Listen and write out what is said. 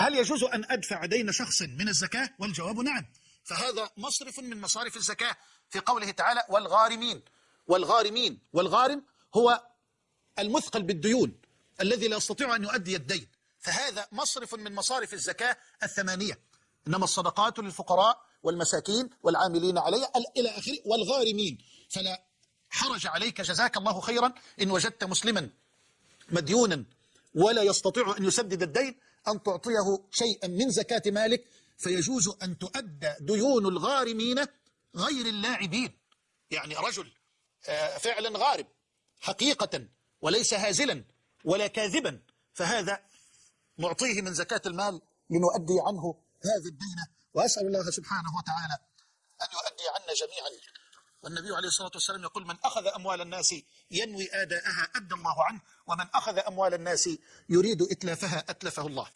هل يجوز أن أدفع دين شخص من الزكاة؟ والجواب نعم. فهذا مصرف من مصارف الزكاة في قوله تعالى والغارمين. والغارمين. والغارم هو المثقل بالديون الذي لا يستطيع أن يؤدي الدين. فهذا مصرف من مصارف الزكاة الثمانية. إنما الصدقات للفقراء والمساكين والعاملين عليها إلى آخره. والغارمين. فلا حرج عليك. جزاك الله خيرا. إن وجدت مسلما مديونا ولا يستطيع أن يسدد الدين أن تعطيه شيئا من زكاة مالك فيجوز أن تؤدى ديون الغارمين غير اللاعبين. يعني رجل آه، فعلا غارب حقيقة وليس هازلا ولا كاذبا فهذا نعطيه من زكاة المال لنؤدي عنه هذا الدين. وأسأل الله سبحانه وتعالى أن يؤدي عنا جميعا. والنبي عليه الصلاة والسلام يقول من أخذ أموال الناس ينوي آداءها أدى الله عنه ومن أخذ أموال الناس يريد إتلافها أتلفه الله.